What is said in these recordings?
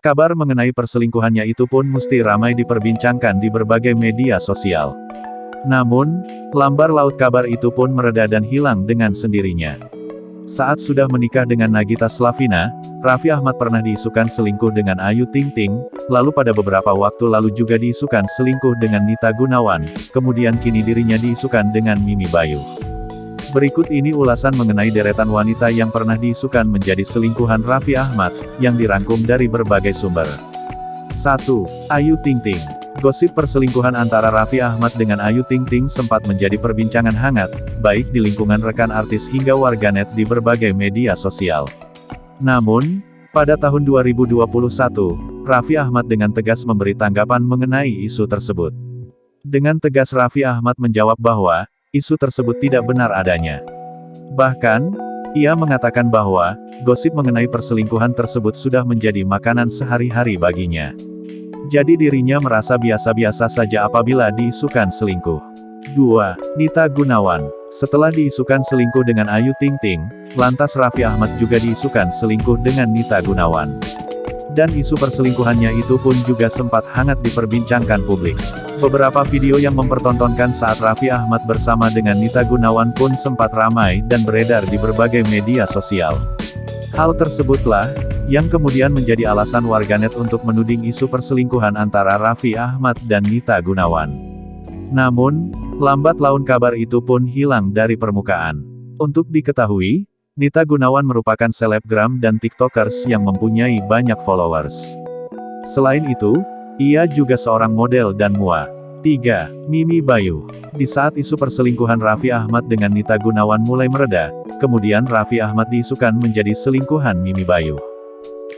Kabar mengenai perselingkuhannya itu pun mesti ramai diperbincangkan di berbagai media sosial. Namun, lambar laut kabar itu pun mereda dan hilang dengan sendirinya. Saat sudah menikah dengan Nagita Slavina, Raffi Ahmad pernah diisukan selingkuh dengan Ayu Ting Ting, lalu pada beberapa waktu lalu juga diisukan selingkuh dengan Nita Gunawan, kemudian kini dirinya diisukan dengan Mimi Bayu. Berikut ini ulasan mengenai deretan wanita yang pernah diisukan menjadi selingkuhan Raffi Ahmad, yang dirangkum dari berbagai sumber. 1. Ayu Ting Ting Gosip perselingkuhan antara Raffi Ahmad dengan Ayu Ting Ting sempat menjadi perbincangan hangat, baik di lingkungan rekan artis hingga warganet di berbagai media sosial. Namun, pada tahun 2021, Raffi Ahmad dengan tegas memberi tanggapan mengenai isu tersebut. Dengan tegas Raffi Ahmad menjawab bahwa, isu tersebut tidak benar adanya. Bahkan, ia mengatakan bahwa, gosip mengenai perselingkuhan tersebut sudah menjadi makanan sehari-hari baginya. Jadi dirinya merasa biasa-biasa saja apabila diisukan selingkuh. 2. Nita Gunawan Setelah diisukan selingkuh dengan Ayu Ting Ting, lantas Raffi Ahmad juga diisukan selingkuh dengan Nita Gunawan. Dan isu perselingkuhannya itu pun juga sempat hangat diperbincangkan publik. Beberapa video yang mempertontonkan saat Raffi Ahmad bersama dengan Nita Gunawan pun sempat ramai dan beredar di berbagai media sosial. Hal tersebutlah, yang kemudian menjadi alasan warganet untuk menuding isu perselingkuhan antara Raffi Ahmad dan Nita Gunawan. Namun, lambat laun kabar itu pun hilang dari permukaan. Untuk diketahui, Nita Gunawan merupakan selebgram dan tiktokers yang mempunyai banyak followers. Selain itu, ia juga seorang model dan mua. 3. Mimi Bayu Di saat isu perselingkuhan Raffi Ahmad dengan Nita Gunawan mulai mereda, kemudian Raffi Ahmad diisukan menjadi selingkuhan Mimi Bayu.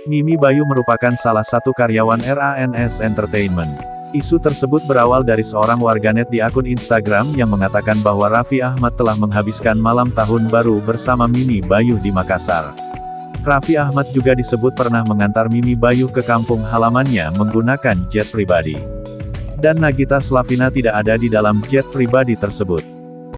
Mimi Bayu merupakan salah satu karyawan RANS Entertainment. Isu tersebut berawal dari seorang warganet di akun Instagram yang mengatakan bahwa Raffi Ahmad telah menghabiskan malam tahun baru bersama Mimi Bayu di Makassar. Raffi Ahmad juga disebut pernah mengantar Mimi Bayu ke kampung halamannya menggunakan jet pribadi. Dan Nagita Slavina tidak ada di dalam jet pribadi tersebut.